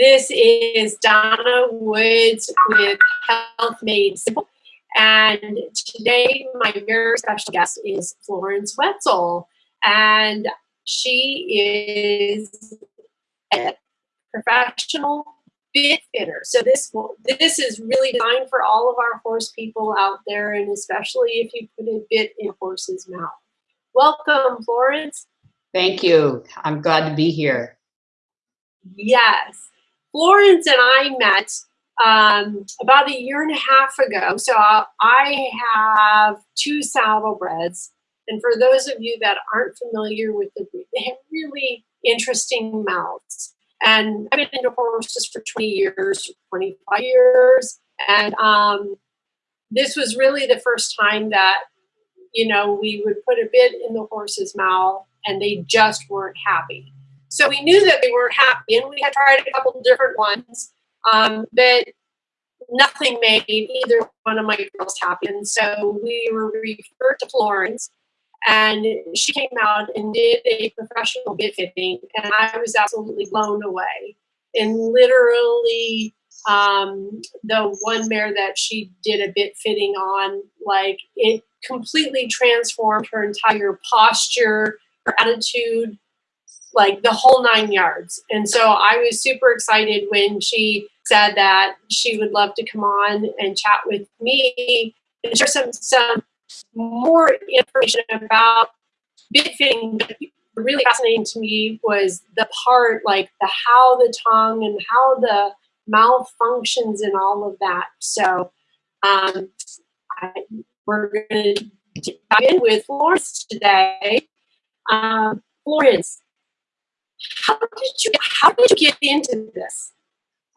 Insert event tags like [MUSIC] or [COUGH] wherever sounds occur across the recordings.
This is Donna Woods with Health Made Simple. And today my very special guest is Florence Wetzel. And she is a professional bit fitter. So this this is really designed for all of our horse people out there, and especially if you put a bit in a horse's mouth. Welcome, Florence. Thank you. I'm glad to be here. Yes. Florence and I met um, about a year and a half ago. So I have two saddlebreds. And for those of you that aren't familiar with the breed, they have really interesting mouths. And I've been into horses for 20 years, 25 years. And um, this was really the first time that, you know, we would put a bit in the horse's mouth and they just weren't happy. So we knew that they weren't happy, and we had tried a couple different ones, um, but nothing made either one of my girls happy. And so we were referred to Florence, and she came out and did a professional bit fitting, and I was absolutely blown away. And literally, um, the one mare that she did a bit fitting on, like it completely transformed her entire posture, her attitude, like the whole nine yards. And so I was super excited when she said that she would love to come on and chat with me and share some some more information about bit fitting. Really fascinating to me was the part like the how the tongue and how the mouth functions and all of that. So um, I, we're going to dive in with Florence today. Um, Florence, how did you how did you get into this?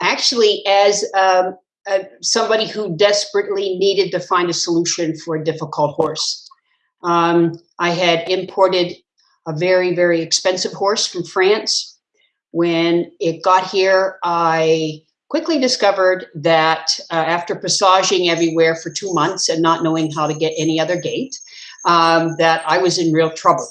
Actually, as um, uh, somebody who desperately needed to find a solution for a difficult horse, um, I had imported a very very expensive horse from France. When it got here, I quickly discovered that uh, after passaging everywhere for two months and not knowing how to get any other gait, um, that I was in real trouble.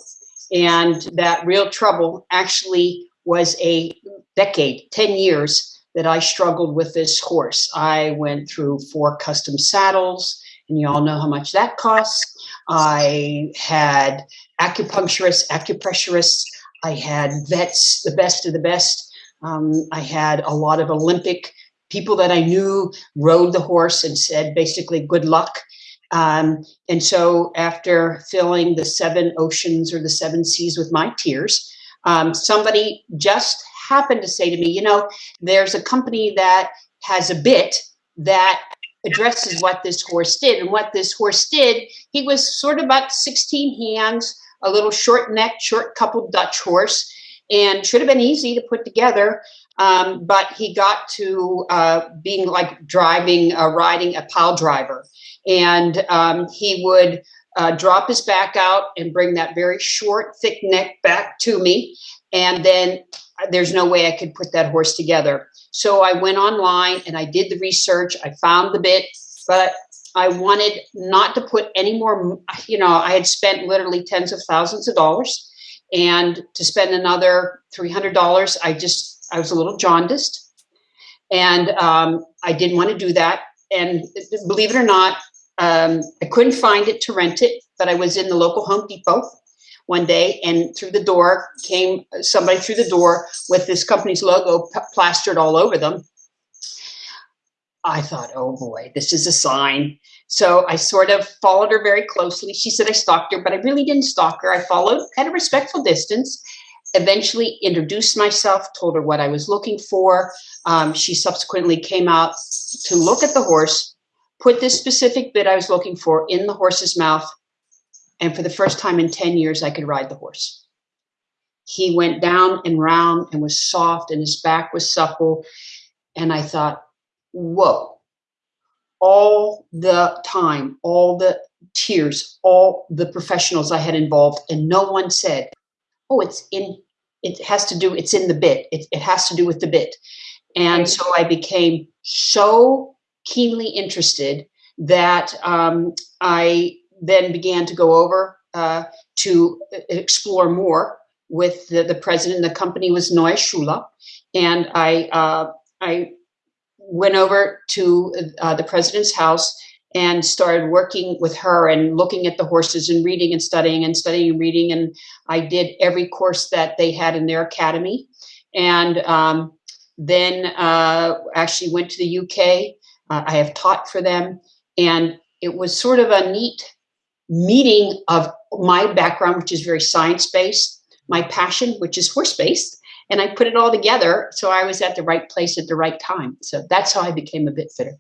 And that real trouble actually was a decade, 10 years that I struggled with this horse. I went through four custom saddles, and you all know how much that costs. I had acupuncturists, acupressurists. I had vets, the best of the best. Um, I had a lot of Olympic people that I knew rode the horse and said basically good luck. Um, and so after filling the seven oceans or the seven seas with my tears, um, somebody just happened to say to me, you know, there's a company that has a bit that addresses what this horse did. And what this horse did, he was sort of about 16 hands, a little short neck, short coupled Dutch horse, and should have been easy to put together. Um, but he got to uh, being like driving, uh, riding a pile driver and um, he would uh, drop his back out and bring that very short, thick neck back to me. And then uh, there's no way I could put that horse together. So I went online and I did the research. I found the bit, but I wanted not to put any more, you know, I had spent literally tens of thousands of dollars and to spend another $300, I just, I was a little jaundiced and um, I didn't want to do that. And believe it or not, um, I couldn't find it to rent it, but I was in the local Home Depot one day and through the door came somebody through the door with this company's logo plastered all over them. I thought, oh boy, this is a sign. So I sort of followed her very closely. She said I stalked her, but I really didn't stalk her. I followed at a respectful distance, eventually introduced myself, told her what I was looking for. Um, she subsequently came out to look at the horse put this specific bit I was looking for in the horse's mouth. And for the first time in 10 years, I could ride the horse. He went down and round and was soft and his back was supple. And I thought, whoa, all the time, all the tears, all the professionals I had involved, and no one said, oh, it's in, it has to do, it's in the bit. It, it has to do with the bit. And so I became so keenly interested that um, I then began to go over uh, to explore more with the, the president. The company was Neue Schule. And I uh, I went over to uh, the president's house and started working with her and looking at the horses and reading and studying and studying and reading. And I did every course that they had in their academy. And um, then uh, actually went to the UK. Uh, I have taught for them. And it was sort of a neat meeting of my background, which is very science-based, my passion, which is horse-based, and I put it all together. So I was at the right place at the right time. So that's how I became a bit fitter.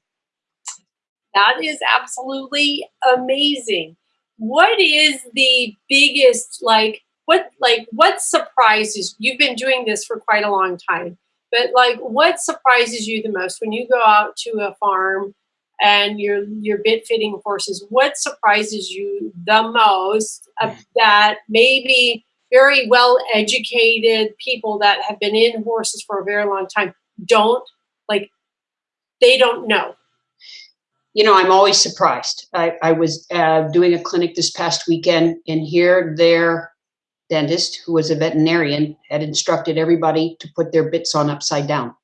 That is absolutely amazing. What is the biggest, like, what, like, what surprises, you've been doing this for quite a long time, but like, what surprises you the most when you go out to a farm and you're, you're bit fitting horses? What surprises you the most mm. that maybe very well educated people that have been in horses for a very long time don't like they don't know you know i'm always surprised. I, I was uh, doing a clinic this past weekend and here their dentist who was a veterinarian had instructed everybody to put their bits on upside down.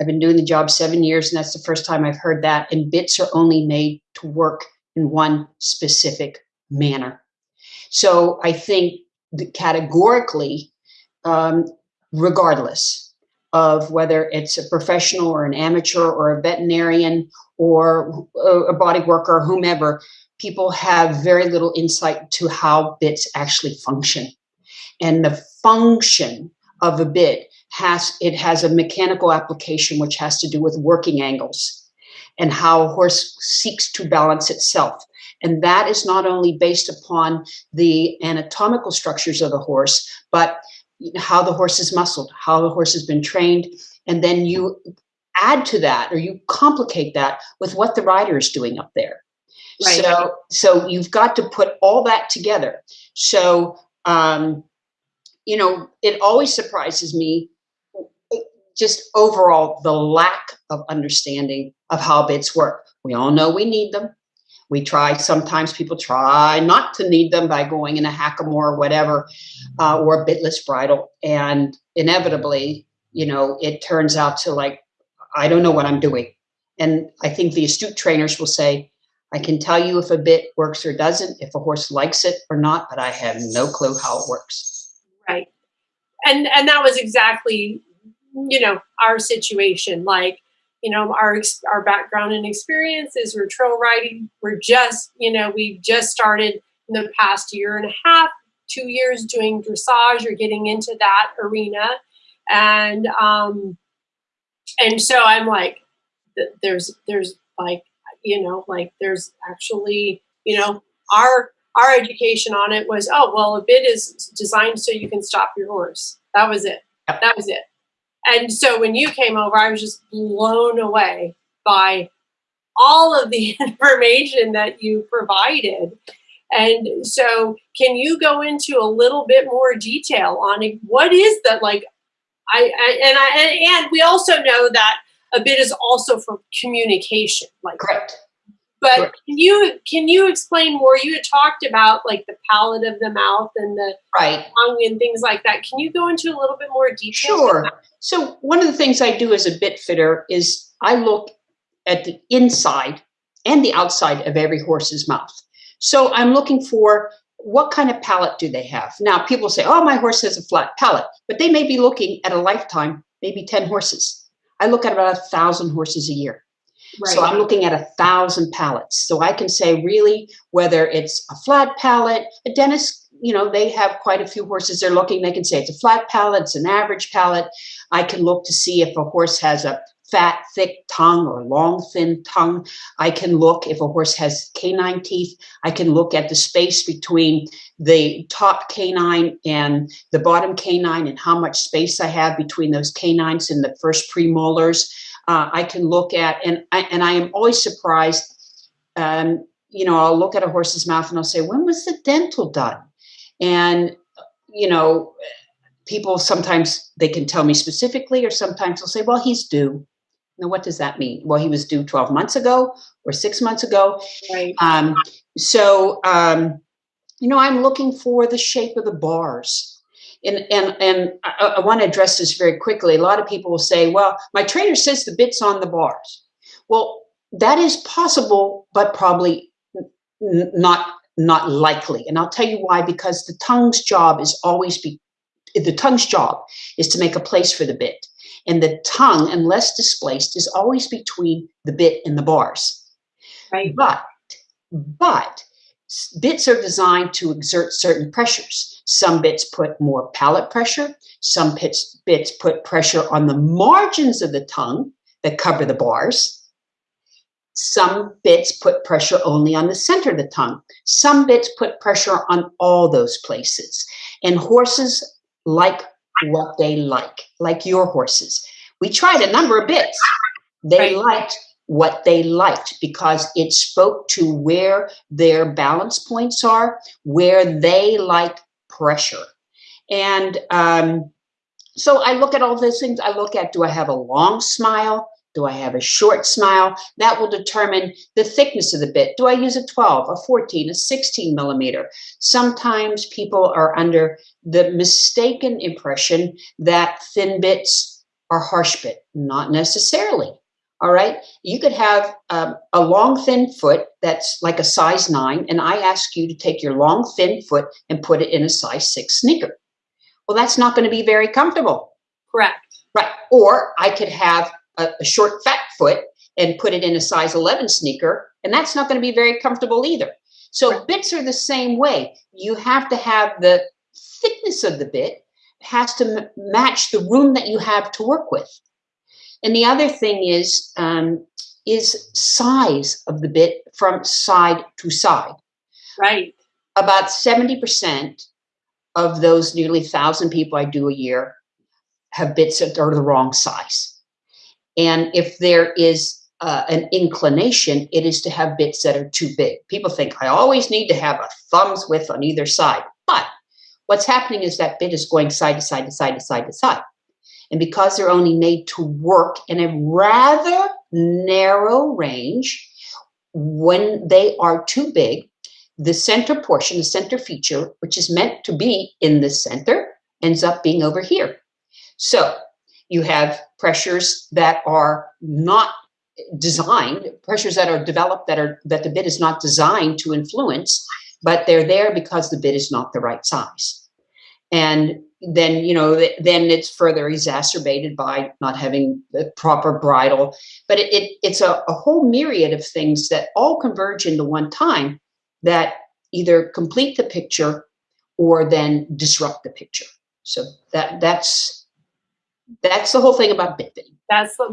I've been doing the job seven years and that's the first time i've heard that and bits are only made to work in one specific manner. So I think categorically, um, regardless of whether it's a professional or an amateur or a veterinarian or a body worker, whomever, people have very little insight to how bits actually function. And the function of a bit has, it has a mechanical application which has to do with working angles and how a horse seeks to balance itself. And that is not only based upon the anatomical structures of the horse, but how the horse is muscled, how the horse has been trained. And then you add to that or you complicate that with what the rider is doing up there. Right. So, so you've got to put all that together. So, um, you know, it always surprises me just overall the lack of understanding of how bits work. We all know we need them. We try, sometimes people try not to need them by going in a hackamore or whatever, uh, or a bitless bridle. And inevitably, you know, it turns out to like, I don't know what I'm doing. And I think the astute trainers will say, I can tell you if a bit works or doesn't, if a horse likes it or not, but I have no clue how it works. Right. And and that was exactly, you know, our situation. Like you know, our our background and experiences. We're trail riding. We're just, you know, we've just started in the past year and a half, two years doing dressage or getting into that arena, and um, and so I'm like, there's there's like, you know, like there's actually, you know, our our education on it was, oh well, a bit is designed so you can stop your horse. That was it. That was it. And so when you came over, I was just blown away by all of the [LAUGHS] information that you provided. And so can you go into a little bit more detail on? What is that like? I, I and I and, and we also know that a bit is also for communication. Like correct. But can you can you explain more? You had talked about like the palate of the mouth and the right. tongue and things like that. Can you go into a little bit more detail? Sure. So one of the things I do as a bit fitter is I look at the inside and the outside of every horse's mouth. So I'm looking for what kind of palate do they have? Now people say, oh, my horse has a flat palate, but they may be looking at a lifetime, maybe 10 horses. I look at about a thousand horses a year. Right. So I'm looking at a thousand palates. So I can say really whether it's a flat palate, a dentist, you know, they have quite a few horses they're looking, they can say it's a flat palate, it's an average palate. I can look to see if a horse has a fat, thick tongue or long, thin tongue. I can look if a horse has canine teeth. I can look at the space between the top canine and the bottom canine and how much space I have between those canines and the first premolars uh, I can look at, and I, and I am always surprised. Um, you know, I'll look at a horse's mouth and I'll say, when was the dental done? And, you know, people sometimes they can tell me specifically, or sometimes they'll say, well, he's due. Now, what does that mean? Well, he was due 12 months ago or six months ago. Right. Um, so, um, you know, I'm looking for the shape of the bars. And and and I, I want to address this very quickly. A lot of people will say, "Well, my trainer says the bit's on the bars." Well, that is possible, but probably not not likely. And I'll tell you why. Because the tongue's job is always be the tongue's job is to make a place for the bit, and the tongue, unless displaced, is always between the bit and the bars. Right. But but bits are designed to exert certain pressures. Some bits put more palate pressure. Some bits, bits put pressure on the margins of the tongue that cover the bars. Some bits put pressure only on the center of the tongue. Some bits put pressure on all those places. And horses like what they like, like your horses. We tried a number of bits. They Right. liked what they liked because it spoke to where their balance points are, where they like pressure. And um, so I look at all those things. I look at do I have a long smile? Do I have a short smile? That will determine the thickness of the bit. Do I use a 12, a 14, a 16 millimeter? Sometimes people are under the mistaken impression that thin bits are harsh bit. Not necessarily. All right. You could have um, a long, thin foot that's like a size nine, and I ask you to take your long, thin foot and put it in a size six sneaker. Well, that's not going to be very comfortable. Correct. Right. Or I could have a, a short, fat foot and put it in a size 11 sneaker, and that's not going to be very comfortable either. So Right. bits are the same way. You have to have the thickness of the bit has to m- match the room that you have to work with. And the other thing is um, is size of the bit from side to side. Right. About 70% of those nearly 1,000 people I do a year have bits that are the wrong size. And if there is uh, an inclination, it is to have bits that are too big. People think I always need to have a thumb's width on either side. But what's happening is that bit is going side to side to side to side to side. And because they're only made to work in a rather narrow range, when they are too big, the center portion, the center feature, which is meant to be in the center, ends up being over here. So you have pressures that are not designed, pressures that are developed that are that the bit is not designed to influence, but they're there because the bit is not the right size. And then you know then it's further exacerbated by not having the proper bridle. But it, it it's a, a whole myriad of things that all converge into one time that either complete the picture or then disrupt the picture. So that that's that's the whole thing about bit. That's the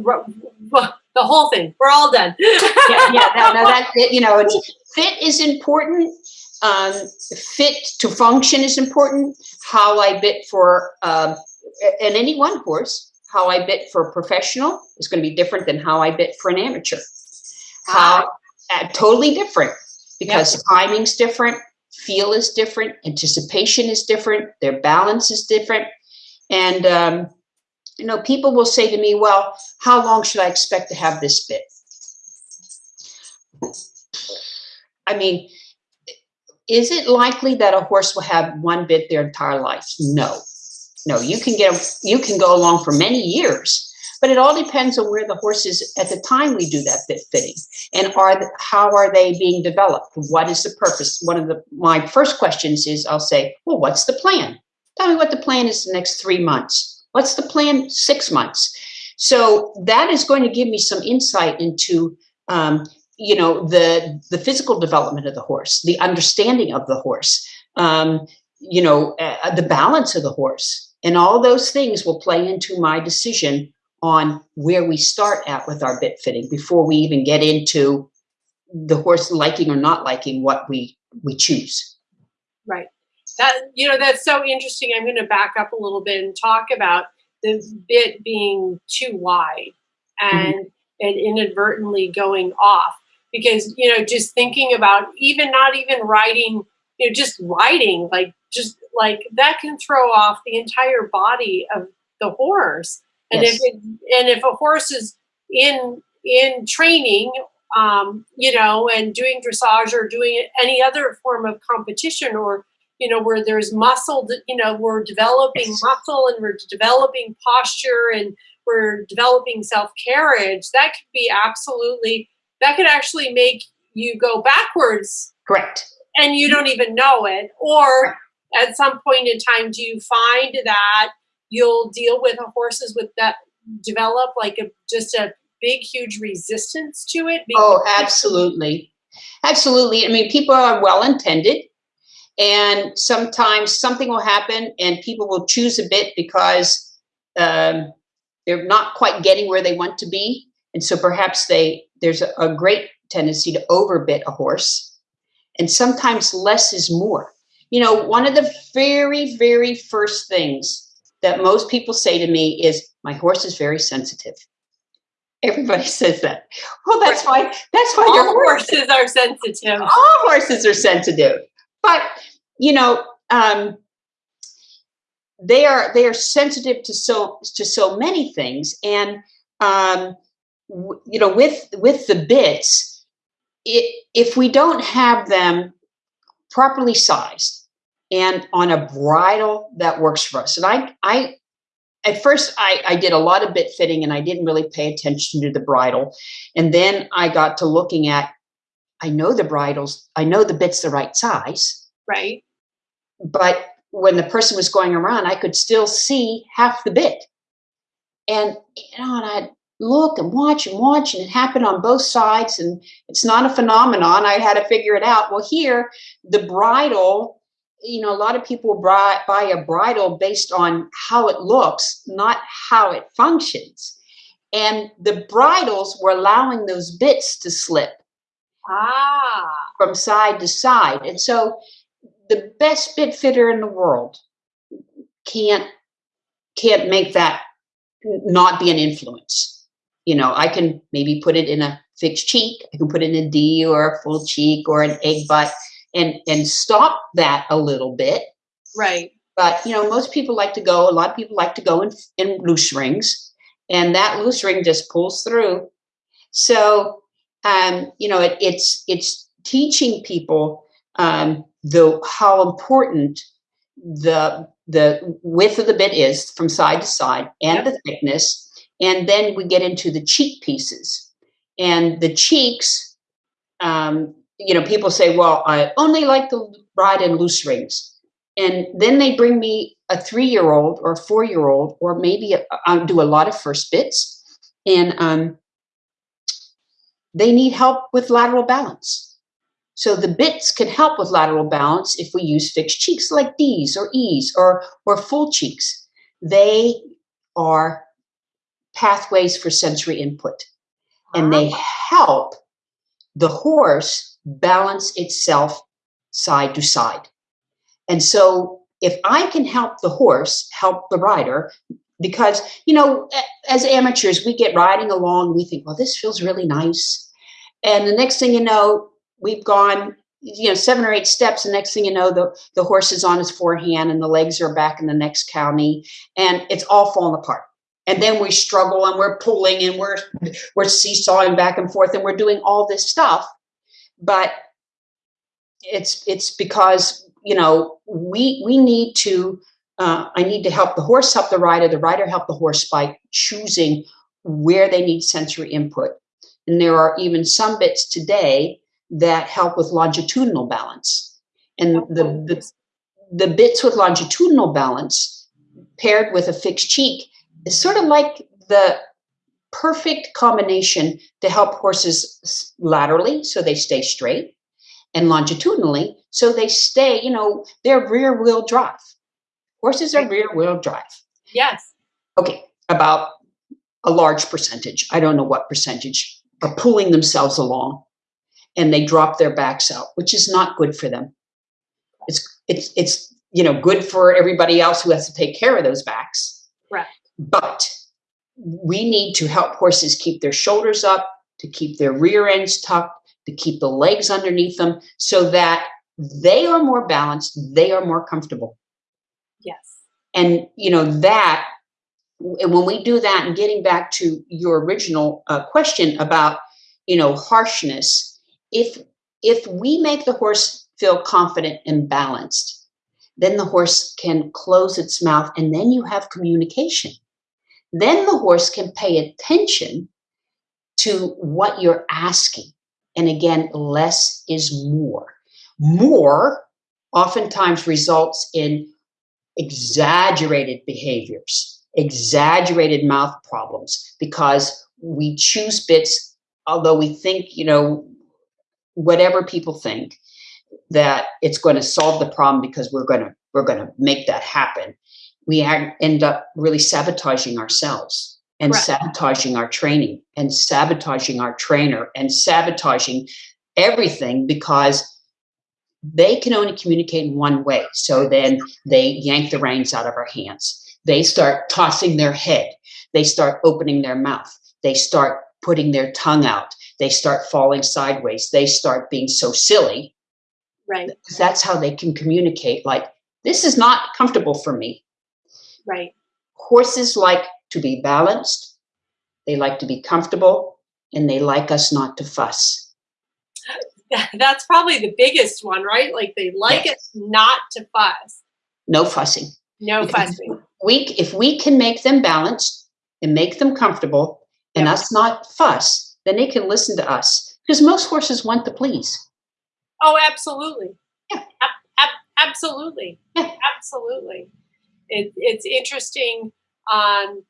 the whole thing. We're all done. yeah, yeah, no, no, [LAUGHS] that you know, it's, fit is important. Um, fit to function is important. How I bit for um, and any one horse, how I bit for a professional is going to be different than how I bit for an amateur. How uh, totally different because timing's different, feel is different, anticipation is different, their balance is different, and um, you know, people will say to me, "Well, how long should I expect to have this bit?" I mean, is it likely that a horse will have one bit their entire life? No, no. You can get you can go along for many years, but it all depends on where the horse is at the time we do that bit fitting, and are the, how are they being developed? What is the purpose? One of the my first questions is I'll say, well, what's the plan? Tell me what the plan is the next three months. What's the plan six months? So that is going to give me some insight into um, you know the the physical development of the horse the understanding of the horse um, you know uh, the balance of the horse and all those things will play into my decision on where we start at with our bit fitting before we even get into the horse liking or not liking what we we choose Right. That you know that's so interesting. I'm going to back up a little bit and talk about the bit being too wide and and inadvertently going off because you know just thinking about even not even riding you know just riding like just like that can throw off the entire body of the horse and Yes. if it, and if a horse is in in training um, you know and doing dressage or doing any other form of competition or you know, where there's muscle, you know, we're developing Yes. muscle and we're developing posture and we're developing self carriage, that could be absolutely, that could actually make you go backwards Correct. and you don't even know it. Or at some point in time, do you find that you'll deal with horses with that develop like a just a big, huge resistance to it? Oh, absolutely. Absolutely. I mean, people are well intended, and sometimes something will happen, and people will choose a bit because um, they're not quite getting where they want to be, and so perhaps they there's a, a great tendency to overbit a horse, and sometimes less is more. You know, one of the very, very first things that most people say to me is, "My horse is very sensitive." Everybody [LAUGHS] says that. Well, that's why. That's why your horse [LAUGHS] horses are sensitive. all horses are sensitive but you know um, they are they are sensitive to so to so many things and um, you know with with the bits it, if we don't have them properly sized and on a bridle that works for us and i i at first I, I did a lot of bit fitting and i didn't really pay attention to the bridle and then i got to looking at I know the bridles, I know the bit's the right size, Right. but when the person was going around, I could still see half the bit. And you know, and I'd look and watch and watch, and it happened on both sides, and it's not a phenomenon. I had to figure it out. Well, here, the bridle, you know, a lot of people buy, buy a bridle based on how it looks, not how it functions. And the bridles were allowing those bits to slip Ah. from side to side. And so the best bit fitter in the world can't can't make that not be an influence. You know, I can maybe put it in a fixed cheek, I can put it in a D or a full cheek or an egg butt and and stop that a little bit. Right. But you know, most people like to go, a lot of people like to go in, in loose rings, and that loose ring just pulls through. So um, you know, it, it's it's teaching people um, the how important the the width of the bit is from side to side and the thickness, and then we get into the cheek pieces, and the cheeks. Um, you know, people say, "Well, I only like the ride in loose rings," and then they bring me a three-year-old or a four-year-old, or maybe I do a lot of first bits, and um, they need help with lateral balance. So the bits can help with lateral balance if we use fixed cheeks like D's or E's or, or full cheeks. They are pathways for sensory input and they ah. help the horse balance itself side to side. And so if I can help the horse help the rider, because, you know, as amateurs, we get riding along, we think, well, this feels really nice. And the next thing you know, we've gone, you know, seven or eight steps. And next thing you know, the, the horse is on his forehand and the legs are back in the next county and it's all falling apart. And then we struggle and we're pulling and we're we're seesawing back and forth and we're doing all this stuff. But it's it's because you know we we need to uh, I need to help the horse help the rider, the rider help the horse by choosing where they need sensory input. And there are even some bits today that help with longitudinal balance. And the, the, the bits with longitudinal balance paired with a fixed cheek is sort of like the perfect combination to help horses laterally so they stay straight and longitudinally so they stay, you know, they're rear wheel drive. Horses are rear wheel drive. Yes. Okay, about a large percentage. I don't know what percentage are pulling themselves along and they drop their backs out, which is not good for them. It's it's it's you know good for everybody else who has to take care of those backs. Right. But we need to help horses keep their shoulders up, to keep their rear ends tucked, to keep the legs underneath them so that they are more balanced, they are more comfortable Yes. and you know that and when we do that and getting back to your original uh, question about you know harshness if if we make the horse feel confident and balanced then the horse can close its mouth and then you have communication. Then the horse can pay attention to what you're asking. And again, less is more. More oftentimes results in exaggerated behaviors, exaggerated mouth problems, because we choose bits, although we think, you know, whatever people think, that it's going to solve the problem because we're going to we're going to make that happen we end up really sabotaging ourselves and right. sabotaging our training and sabotaging our trainer and sabotaging everything because they can only communicate in one way. So then they yank the reins out of our hands. They start tossing their head. They start opening their mouth. They start putting their tongue out. They start falling sideways. They start being so silly. Right. That's how they can communicate like, this is not comfortable for me. Right. Horses like to be balanced. They like to be comfortable and they like us not to fuss. [LAUGHS] That's probably the biggest one, right? Like they like yes. us not to fuss. No fussing. No fussing. We, if we can make them balanced and make them comfortable and us not fuss, then they can listen to us because most horses want to please. Oh, absolutely. Yeah. A- a- absolutely. Yeah. Absolutely it, it's interesting um,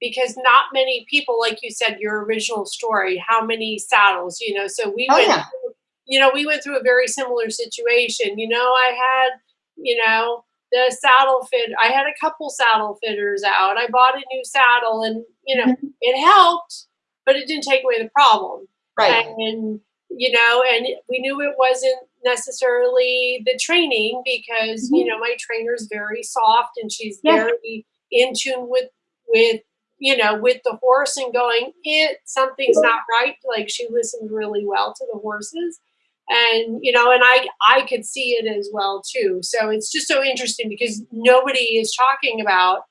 because not many people, like you said, your original story, how many saddles, you know, so we oh, went, yeah. through, you know, we went through a very similar situation. You know, I had, you know, the saddle fit, I had a couple saddle fitters out. I bought a new saddle and, you know, mm-hmm. it helped, but it didn't take away the problem. Right. And, you know, and we knew it wasn't necessarily the training because mm-hmm. you know my trainer's very soft and she's yeah. very in tune with with you know with the horse and going it something's not right like she listened really well to the horses and you know and i i could see it as well too so it's just so interesting because nobody is talking about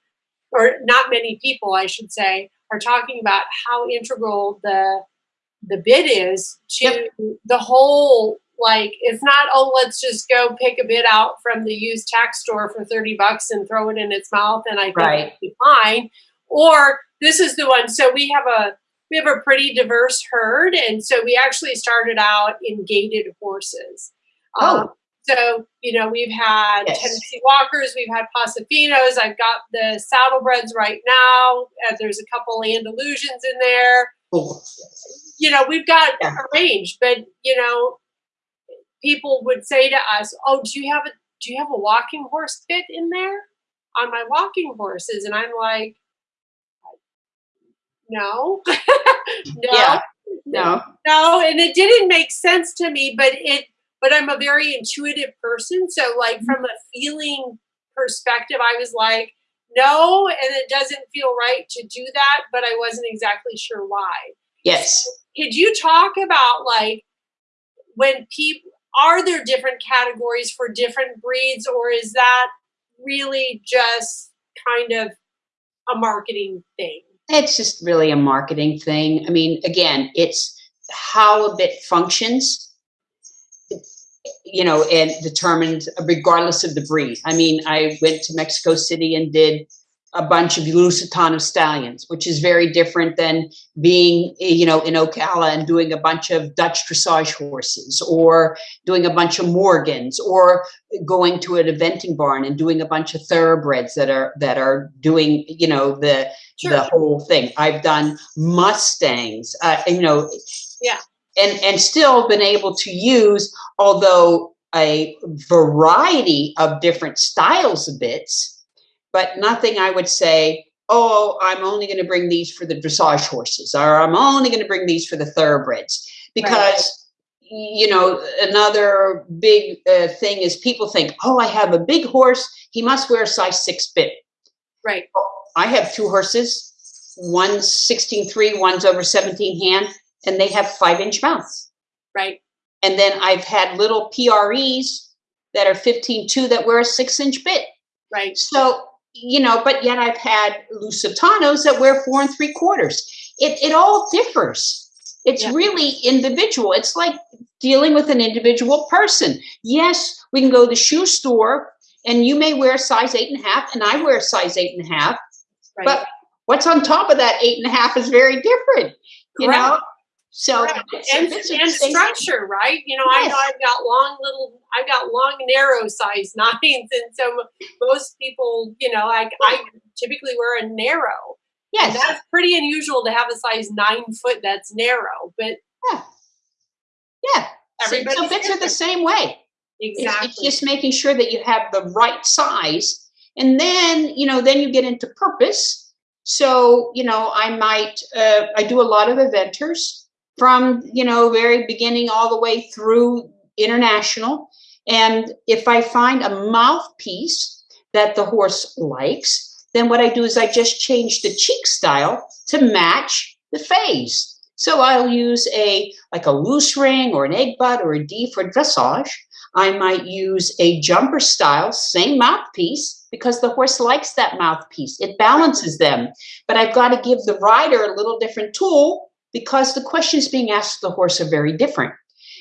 or not many people i should say are talking about how integral the the bit is to yep. the whole like it's not oh let's just go pick a bit out from the used tack store for 30 bucks and throw it in its mouth and i think right. it'll be fine or this is the one so we have a we have a pretty diverse herd and so we actually started out in gaited horses oh. Um, so you know we've had yes. tennessee walkers we've had Paso Finos i've got the saddlebreds right now uh, there's a couple andalusians in there oh. you know we've got yeah. a range but you know people would say to us, "Oh, do you have a do you have a walking horse fit in there on my walking horses?" And I'm like, "No, [LAUGHS] no, yeah. no, no." And it didn't make sense to me, but it. But I'm a very intuitive person, so like from a feeling perspective, I was like, "No," and it doesn't feel right to do that, but I wasn't exactly sure why. Yes. Could you talk about like when people are there different categories for different breeds or is that really just kind of a marketing thing? It's just really a marketing thing. I mean again it's how a bit functions you know and determined regardless of the breed. I mean i went to mexico city and did a bunch of Lusitano stallions, which is very different than being, you know, in Ocala and doing a bunch of Dutch dressage horses or doing a bunch of Morgans or going to an eventing barn and doing a bunch of thoroughbreds that are that are doing, you know, the sure. the whole thing. I've done Mustangs, uh, you know, yeah, and and still been able to use, although a variety of different styles of bits but nothing I would say, oh, I'm only going to bring these for the dressage horses, or I'm only going to bring these for the thoroughbreds. Because, right. you know, another big uh, thing is people think, oh, I have a big horse, he must wear a size six bit. Right. I have two horses, one's 16.3, one's over 17 hand, and they have five inch mouths. Right. And then I've had little PREs that are 15.2 that wear a six inch bit. Right. So you know, but yet I've had Lusitanos that wear four and three quarters. It, it all differs. It's yeah. really individual. It's like dealing with an individual person. Yes, we can go to the shoe store and you may wear a size eight and a half, and I wear a size eight and a half, Right. but what's on top of that eight and a half is very different, you Correct. know? So. And, and structure, right? You know, I know I've got long little, I've got long narrow size [LAUGHS] nines, and so most people, you know, I, I typically wear a narrow. And that's pretty unusual to have a size nine foot that's narrow, but yeah. Yeah. So- So bits are the same way. It's- exactly. It's just making sure that you have the right size. And then, you know, then you get into purpose. So, you know, I might, uh, I do a lot of eventers from, you know, very beginning all the way through international. And if I find a mouthpiece that the horse likes, then what I do is I just change the cheek style to match the phase. So I'll use a like a loose ring or an egg butt or a D for dressage. I might use a jumper style, same mouthpiece, because the horse likes that mouthpiece. It balances them. But I've got to give the rider a little different tool because the questions being asked of the horse are very different.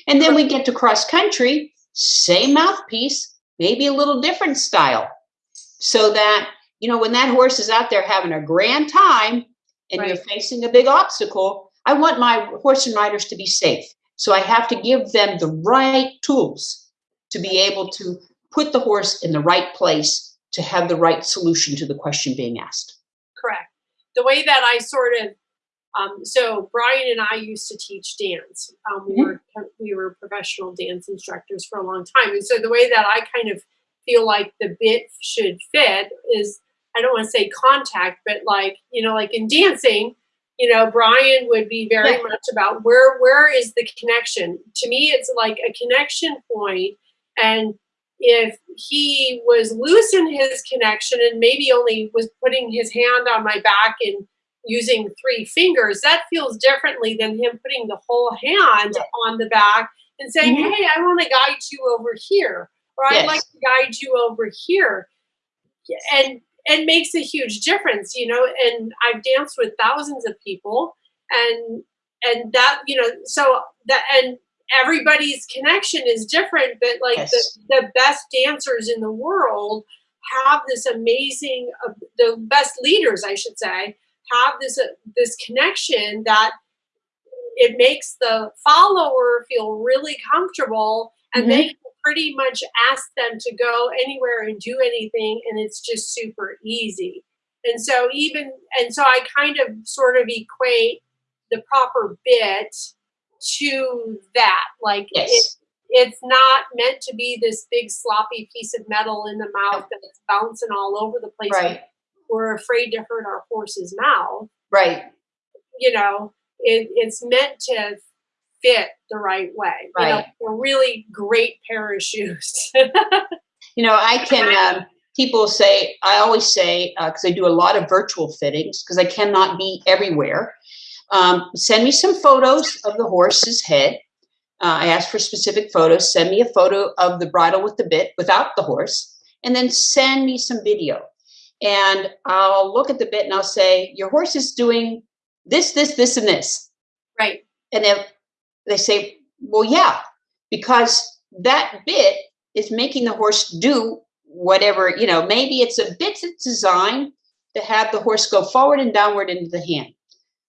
And then we get to cross country, same mouthpiece, maybe a little different style. So that, you know, when that horse is out there having a grand time and you're facing a big obstacle, I want my horse and riders to be safe. So I have to give them the right tools to be able to put the horse in the right place to have the right solution to the question being asked. Correct. The way that I sort of, um, so Brian and I used to teach dance. Um, we Mhm. were we were professional dance instructors for a long time, and so the way that I kind of feel like the bit should fit is I don't want to say contact, but like you know, like in dancing, you know, Brian would be very Yeah. much about where where is the connection. To me, it's like a connection point, and if he was loose in his connection and maybe only was putting his hand on my back and using three fingers, that feels differently than him putting the whole hand on the back and saying, Mhm. Hey, I want to guide you over here, or I'd like to guide you over here. And it makes a huge difference, you know, and I've danced with thousands of people and and that, you know, so that and everybody's connection is different, but like Yes. the, the best dancers in the world have this amazing, uh, the best leaders, I should say, have this uh, this connection that it makes the follower feel really comfortable, and Mhm. they can pretty much ask them to go anywhere and do anything, and it's just super easy. And so even and so I kind of sort of equate the proper bit to that. Like it, it's not meant to be this big sloppy piece of metal in the mouth that's bouncing all over the place. Right. We're afraid to hurt our horse's mouth. Right. You know, it, it's meant to fit the right way. You know, Right. really great pair of shoes. You know, I can, um, people say, I always say, because I do a lot of virtual fittings, because I cannot be everywhere. Um, send me some photos of the horse's head. Uh, I ask for specific photos. Send me a photo of the bridle with the bit without the horse, and then send me some video. And I'll look at the bit and I'll say, Your horse is doing this, this, this, and this. right. And then they say, well, yeah, because that bit is making the horse do whatever, you know, maybe it's a bit that's designed to have the horse go forward and downward into the hand.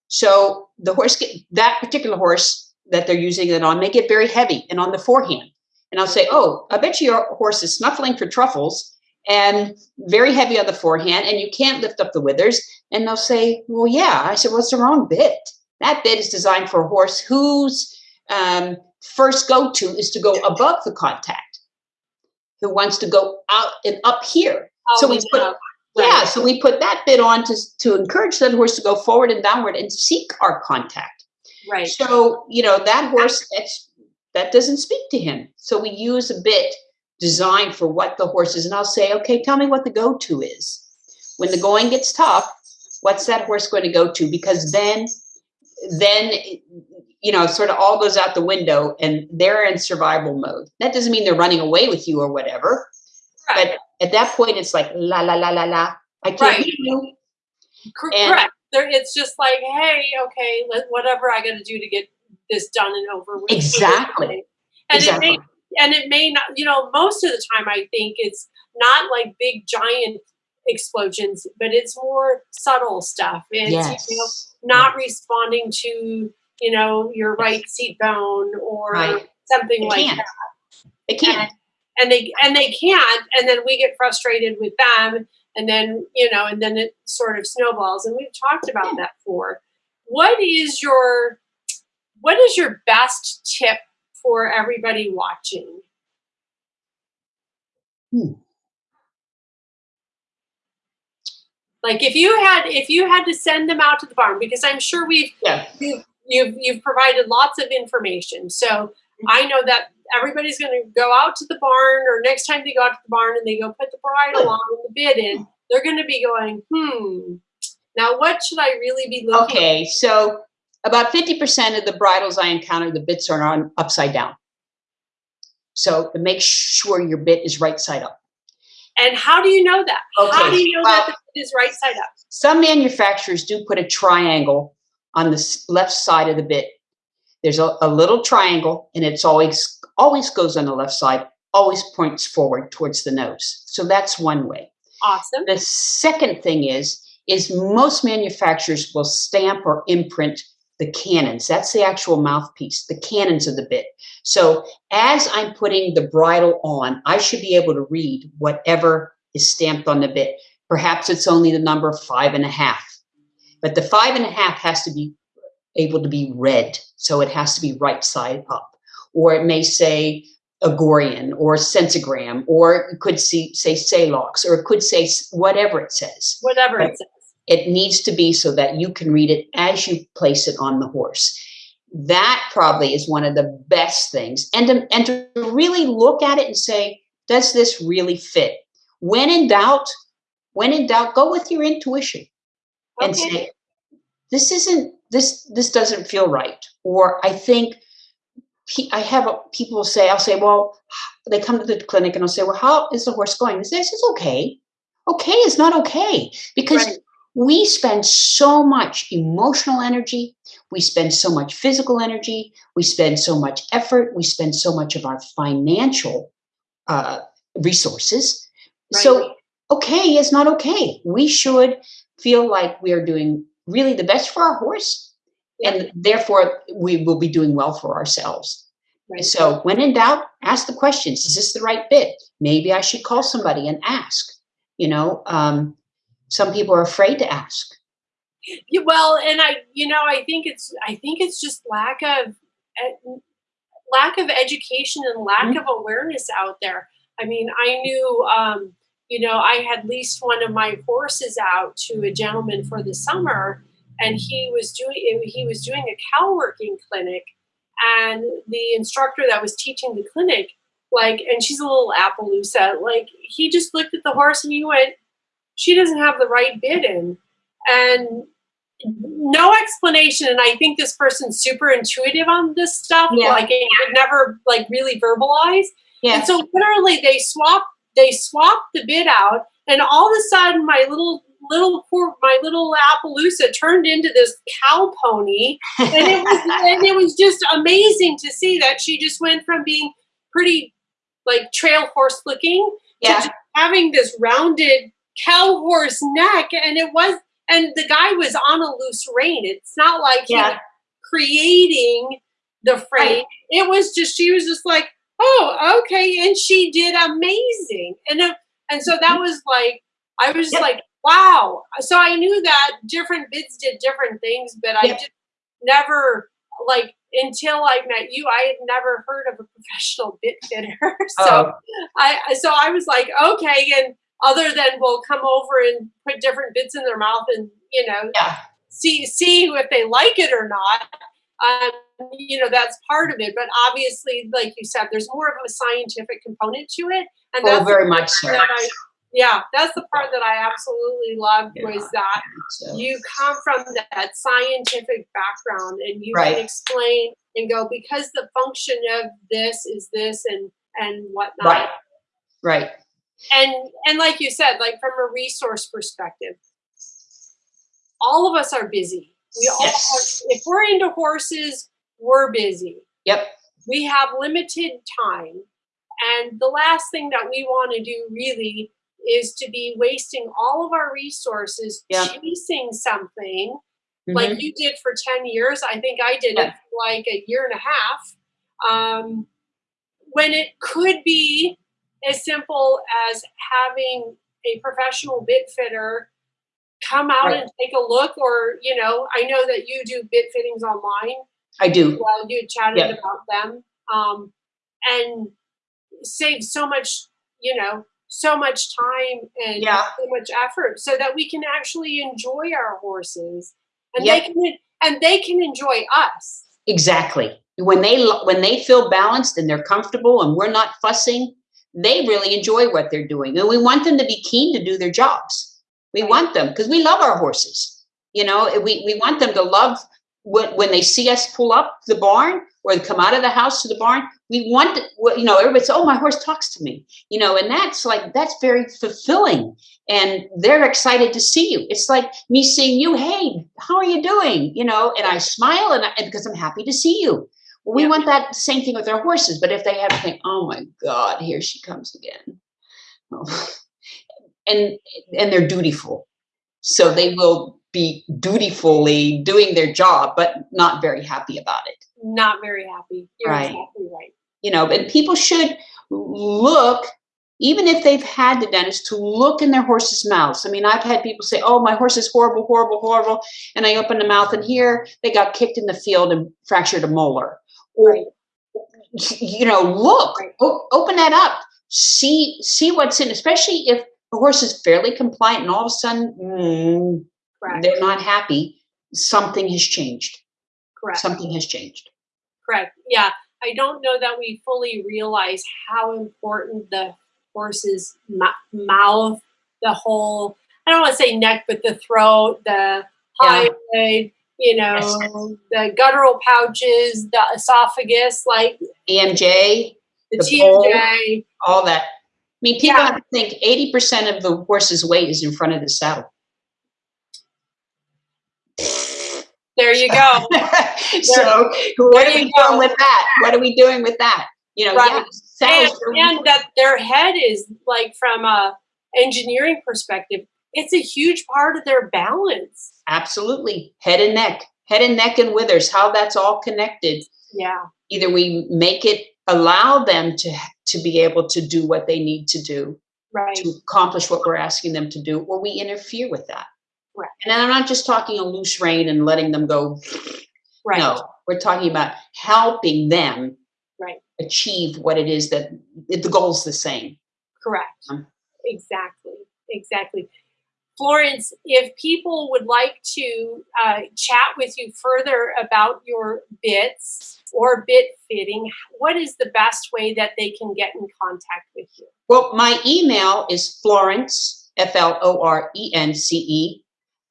So the horse, get, that particular horse that they're using it on may get very heavy and on the forehand. And I'll say, oh, I bet you your horse is snuffling for truffles and very heavy on the forehand and you can't lift up the withers. And they'll say, well, yeah. I said, well, the wrong bit. That bit is designed for a horse whose um, first go to is to go above the contact, who wants to go out and up here. So we Always put- Yeah, so we put that bit on to, to encourage that horse to go forward and downward and seek our contact. Right. So, you know, that horse, that's, that doesn't speak to him. So we use a bit designed for what the horse is. And I'll say, okay, tell me what the go to is. When the going gets tough, what's that horse going to go to? Because then, then, you know, sort of all goes out the window and they're in survival mode. That doesn't mean they're running away with you or whatever. Right. At that point, it's like, la, la, la, la, la. I can't Right. you. And- Correct. There, it's just like, hey, okay, let, whatever I got to do to get this done and over with. Exactly. And Exactly. it may, and it may not, you know, most of the time I think it's not like big giant explosions, but it's more subtle stuff. It's Yes. you know, not responding to you know your right seat bone or Right. something It like can. that. It can't. And they and they can't, and then we get frustrated with them, and then you know, and then it sort of snowballs. And we've talked about that before. What is your what is your best tip for everybody watching? Hmm. Like if you had if you had to send them out to the barn, because I'm sure we've you've you've, you've provided lots of information. So I know that everybody's going to go out to the barn, or next time they go out to the barn and they go put the bridle on and the bit in, they're going to be going, hmm. Now, what should I really be looking? Okay, so about 50% of the bridles I encounter, the bits are on upside down. So to make sure your bit is right side up. And how do you know that? How do you know well- that the bit is right side up? Some manufacturers do put a triangle on the left side of the bit. There's a, a little triangle and it's always always goes on the left side, always points forward towards the nose. So that's one way. Awesome. The second thing is, is most manufacturers will stamp or imprint the cannons. That's the actual mouthpiece, the cannons of the bit. So as I'm putting the bridle on, I should be able to read whatever is stamped on the bit. Perhaps it's only the number five and a half, but the five and a half has to be able to be read. So it has to be right side up. Or it may say Aurigan or Sensogan, or it could see, say Salox, or it could say whatever it says. Whatever it says. It needs to be so that you can read it as you place it on the horse. That probably is one of the best things. And to, and to really look at it and say, does this really fit? When in doubt, when in doubt, go with your intuition and say, this isn't, this, this doesn't feel right. Or I think I have a, people say, I'll say, well, they come to the clinic and I'll say, well, how is the horse going? They say, it's okay. Okay is not okay because Right. We spend so much emotional energy. We spend so much physical energy. We spend so much effort. We spend so much of our financial uh, resources. So, okay is not okay. We should feel like we are doing really the best for our horse, and therefore we will be doing well for ourselves. Right. So, when in doubt, ask the questions Is this the right bit? Maybe I should call somebody and ask. You know, um, some people are afraid to ask. Yeah, well, and I, you know, I think it's, I think it's just lack of, eh, lack of education and lack of awareness out there. I mean, I knew, um, you know, I had leased one of my horses out to a gentleman for the summer, and he was doing, he was doing a cow working clinic, and the instructor that was teaching the clinic, like, and she's a little Appaloosa, like, he just looked at the horse and he went, she doesn't have the right bit in and no explanation and i think this person's super intuitive on this stuff Yeah. like it would never like really verbalize Yeah. and so literally they swap they swapped the bit out and all of a sudden my little little poor my little appaloosa turned into this cow pony and it was [LAUGHS] and it was just amazing to see that she just went from being pretty like trail horse looking yeah. to having this rounded cow horse neck and it was and the guy was on a loose rein. It's not like he Yeah. was creating the frame. Right. it was just she was just like oh okay and she did amazing. And it, and so that mm-hmm. was like i was Yep. like wow. So i knew that different bits did different things but i just never like until i met you i had never heard of a professional bit fitter [LAUGHS] so Oh, I- so I was like, okay, and other than we'll come over and put different bits in their mouth and you know yeah. see see if they like it or not. Um, you know that's part of it, but obviously, like you said, there's more of a scientific component to it, and Oh, that's very much so. that I, yeah, that's the part that I absolutely loved Yeah. was that So, you come from that scientific background and you Right. can explain and go because the function of this is this and and whatnot right. Right. And and like you said like from a resource perspective all of us are busy we all Yes. if we're into horses we're busy Yep. we have limited time And the last thing that we want to do really is to be wasting all of our resources Yeah. chasing something Mhm. like you did for 10 years. I think I did it Yeah. like a year and a half. Um, when it could be as simple as having a professional bit fitter come out Right. and take a look or you know i know that you do bit fittings online I do. well you chatted Yeah. about them um, and save so much you know so much time and Yeah. so much effort so that we can actually enjoy our horses and Yep. they can and they can enjoy us Exactly. When they when they feel balanced and they're comfortable and we're not fussing, they really enjoy what they're doing. And we want them to be keen to do their jobs. We want them because we love our horses. You know, we, we want them to love when, when they see us pull up the barn or come out of the house to the barn. We want, you know, everybody says, oh, my horse talks to me, you know, and that's like, that's very fulfilling. And they're excited to see you. It's like me seeing you. Hey, how are you doing? You know, and I smile and, I, and because I'm happy to see you. We Yeah. want that same thing with our horses. But if they have to think, oh my God, here she comes again. Oh. And and they're dutiful. So they will be dutifully doing their job, but not very happy about it. not very happy you're Right. exactly right You know, and people should look, even if they've had the dentist, to look in their horses' mouths. I mean, I've had people say, Oh, my horse is horrible, horrible, horrible. And I open the mouth and here they got kicked in the field and fractured a molar. Right. you know, look, Right. o- open that up, see see what's in, especially if the horse is fairly compliant and all of a sudden mm, they're not happy. Something has changed. correct Something has changed. Correct. Yeah. I don't know that we fully realize how important the horse's mouth, the whole, I don't want to say neck, but the throat, the Yeah. hyoid, you know, the guttural pouches, the esophagus, like EMJ, the, The TMJ. all that. I mean, people Yeah. have to think 80% of the horse's weight is in front of the saddle. There you go. [LAUGHS] so what are we doing with that? What are we doing with that? You know, Right. yeah, and, and that their head is like from a engineering perspective, it's a huge part of their balance. Absolutely head and neck, head and neck and withers, how that's all connected. Yeah. Either we make it allow them to to be able to do what they need to do Right. to accomplish what we're asking them to do, or we interfere with that. Right. And I'm not just talking a loose rein and letting them go. Right. No, we're talking about helping them Right. achieve what it is that the goal's the same. Correct. Um, Exactly. Exactly. Florence, if people would like to uh, chat with you further about your bits or bit fitting, what is the best way that they can get in contact with you? Well, my email is Florence, F L O R E N C E,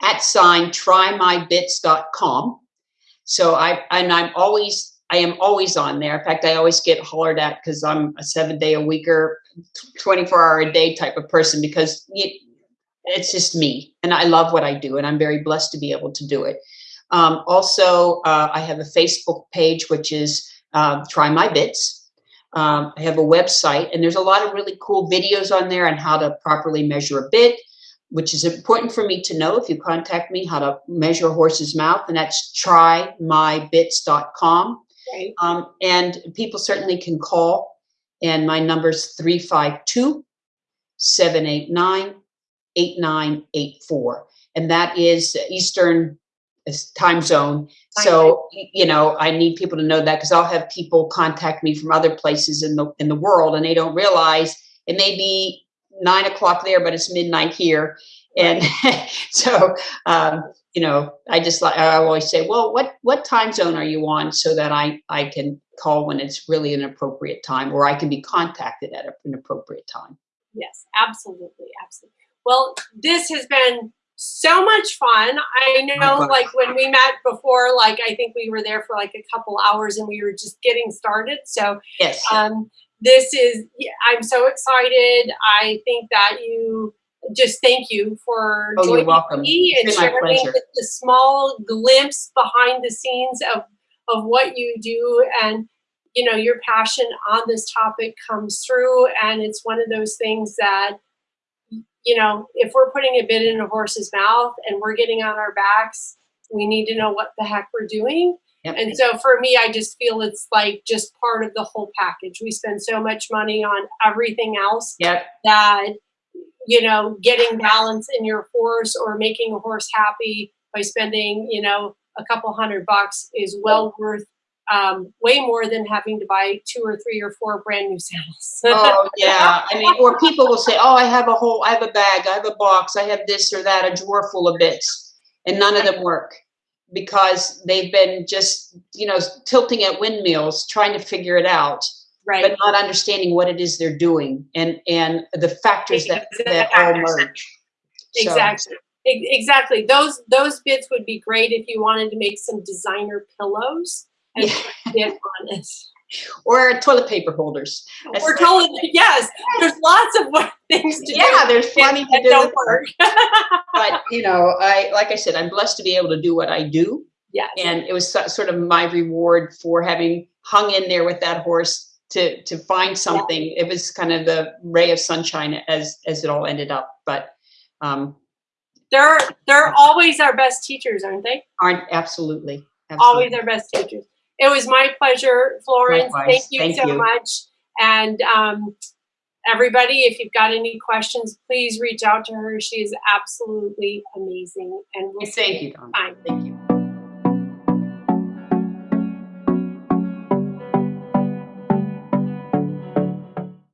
at sign trymybits.com. So I, and I'm always, I am always on there. In fact, I always get hollered at because I'm a seven day a weeker, 24 hour a day type of person because you, it's just me and I love what I do and I'm very blessed to be able to do it. Um, also, uh, I have a Facebook page, which is uh, Try My Bits. Um, I have a website, and there's a lot of really cool videos on there on how to properly measure a bit, which is important for me to know if you contact me how to measure a horse's mouth, and that's trymybits.com. Right. Um, and people certainly can call, and my number's 352 789 8984. And that is Eastern uh, time zone. So, you know, I need people to know that because I'll have people contact me from other places in the in the world and they don't realize it may be nine o'clock there, but it's midnight here. And [LAUGHS] so, um, you know, I just like I always say, well, what what time zone are you on, so that I I can call when it's really an appropriate time, or I can be contacted at an appropriate time. Yes, absolutely, absolutely. Well, this has been so much fun. I know, like when we met before, like I think we were there for like a couple hours and we were just getting started. So, Yes. um, this is, yeah, I'm so excited. I think that you just thank you for Oh, joining welcome. me and It's been my sharing the, the small glimpse behind the scenes of, of what you do. And, you know, your passion on this topic comes through and it's one of those things that, you know, if we're putting a bit in a horse's mouth and we're getting on our backs, we need to know what the heck we're doing. Yep. And so for me, I just feel it's like just part of the whole package. We spend so much money on everything else Yep. that, you know, getting balance in your horse or making a horse happy by spending, you know, a couple hundred bucks is well worth um, way more than having to buy two or three or four brand new saddles. Oh, yeah. [LAUGHS] I mean, or people will say, oh, I have a whole, I have a bag, I have a box, I have this or that, a drawer full of bits. And none of them work because they've been just, you know, tilting at windmills, trying to figure it out, right. but not understanding what it is they're doing and, and the factors that, that all merge. Exactly. E- Exactly. Those those bits would be great if you wanted to make some designer pillows Yeah. put a bit on it. Or toilet paper holders. We're like- yes. There's lots of [LAUGHS] things to Yeah, do. Yeah, there's plenty to do. work. [LAUGHS] But, you know, I, like I said, I'm blessed to be able to do what I do. yes. and it was so- sort of my reward for having hung in there with that horse to to find something it was kind of the ray of sunshine as as it all ended up but um They're they're always our best teachers, aren't they? aren't absolutely, Always our best teachers. It was my pleasure, Florence. Likewise. Thank you Thank so you. much. And um, everybody, if you've got any questions, please reach out to her. She is absolutely amazing. And we'll see thank you Dawn. Fine. thank you